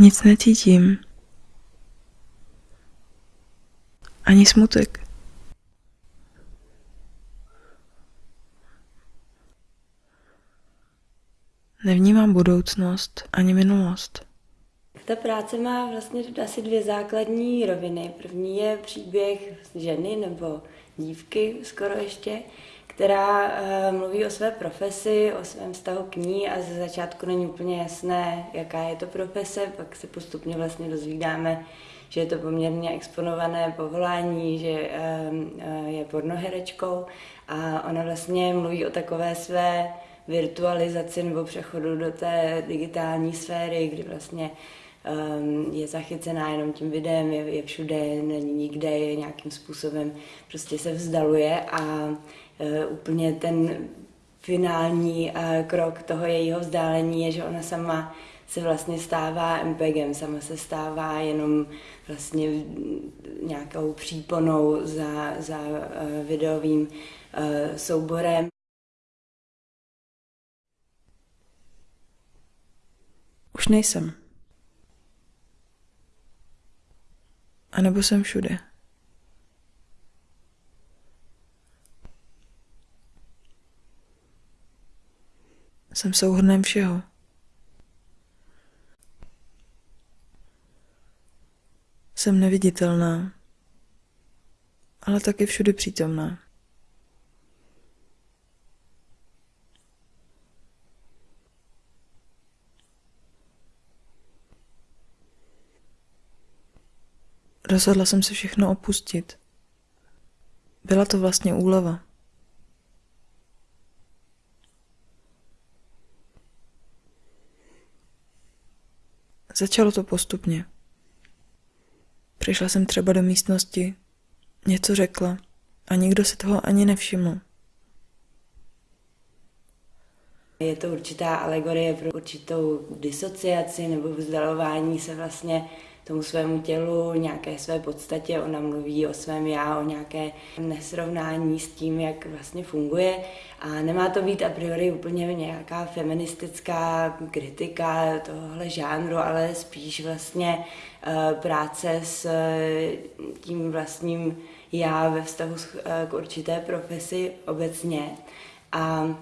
Nic necítím. Ani smutek. Nevnímám budoucnost ani minulost. Ta práce má vlastně asi dvě základní roviny. První je příběh ženy nebo dívky skoro ještě, která uh, mluví o své profesi, o svém vztahu k ní a ze začátku není úplně jasné, jaká je to profese, pak se postupně vlastně dozvídáme, že je to poměrně exponované povolání, že uh, je pornoherečkou a ona vlastně mluví o takové své virtualizaci nebo přechodu do té digitální sféry, kdy vlastně je zachycená jenom tím videem, je, je všude, není nikde, je nějakým způsobem prostě se vzdaluje a uh, úplně ten finální uh, krok toho jejího vzdálení je, že ona sama se vlastně stává MPGem, sama se stává jenom vlastně nějakou příponou za, za uh, videovým souborem. Už nejsem. A nebo jsem všude. Jsem souhrnem všeho. Jsem neviditelná, ale taky všude přítomná. Rozhodla jsem se všechno opustit. Byla to vlastně úleva. Začalo to postupně. Přišla jsem třeba do místnosti, něco řekla a nikdo se toho ani nevšiml. Je to určitá alegorie pro určitou disociaci nebo vzdalování se vlastně tomu svému tělu, nějaké své podstatě. Ona mluví o svém já, o nějaké nesrovnání s tím, jak vlastně funguje. A nemá to být a priori úplně nějaká feministická kritika tohohle žánru, ale spíš vlastně uh, práce s uh, tím vlastním já ve vztahu uh, k určité profesi obecně. A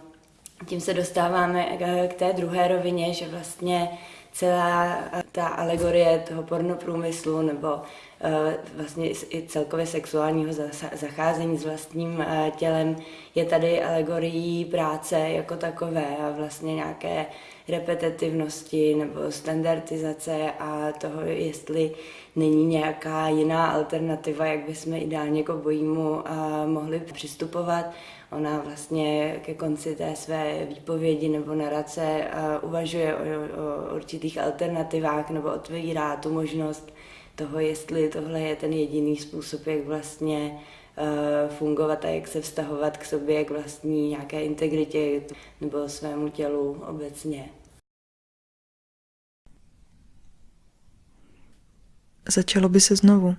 tím se dostáváme k té druhé rovině, že vlastně celá ta alegorie toho pornoprůmyslu nebo vlastně i celkově sexuálního zacházení s vlastním uh, tělem je tady alegorií práce jako takové a vlastně nějaké repetitivnosti nebo standardizace a toho, jestli není nějaká jiná alternativa, jak bychom ideálně k obojímu uh, mohli přistupovat. Ona vlastně ke konci té své výpovědi nebo narace uvažuje o, o určitých alternativách nebo otvírá tu možnost toho, jestli tohle je ten jediný způsob, jak vlastně uh, fungovat a jak se vztahovat k sobě, k vlastní nějaké integritě nebo svému tělu obecně. Začalo by se znovu.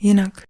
Jinak.